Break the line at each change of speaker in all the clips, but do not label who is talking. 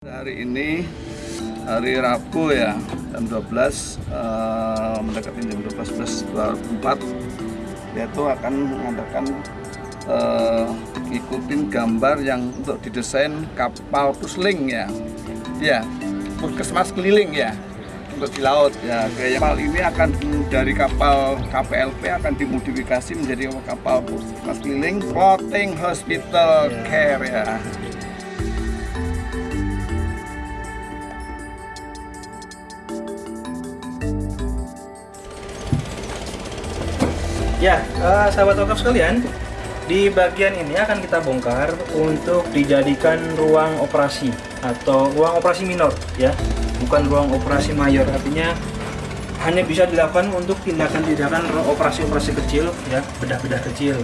Hari ini hari Rabu ya jam 12 eh, mendekati jam 12.24 yaitu akan mengadakan eh, ikutin gambar yang untuk didesain kapal pusling ya. Ya puskesmas keliling ya untuk di laut ya. Kapal ini akan dari kapal KPLP akan dimodifikasi menjadi kapal puskesmas keliling floating hospital care ya
Ya, eh, sahabat wakaf sekalian, di bagian ini akan kita bongkar untuk dijadikan ruang operasi atau ruang operasi minor, ya, bukan ruang operasi mayor. Artinya hanya bisa dilakukan untuk tindakan-tindakan operasi-operasi kecil, ya, bedah-bedah kecil.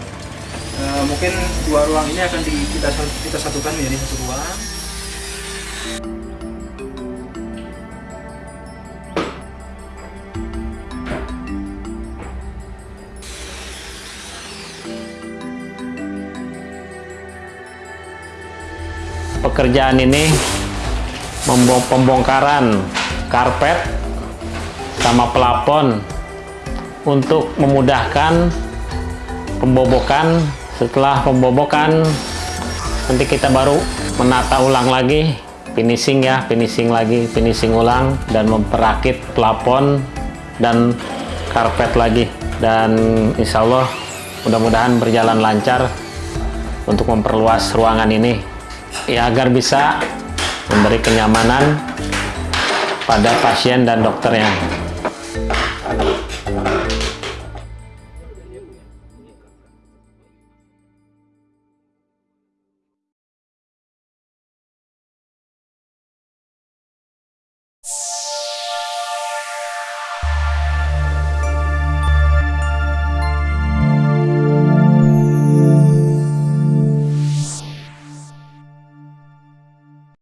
Eh, mungkin dua ruang ini akan di- kita kita satukan menjadi satu ruang.
Pekerjaan ini pembongkaran karpet sama pelapon untuk memudahkan pembobokan. Setelah pembobokan nanti kita baru menata ulang lagi finishing ya finishing lagi finishing ulang dan memperakit pelapon dan karpet lagi. Dan insya Allah mudah-mudahan berjalan lancar untuk memperluas ruangan ini ya agar bisa memberi kenyamanan pada pasien dan dokternya.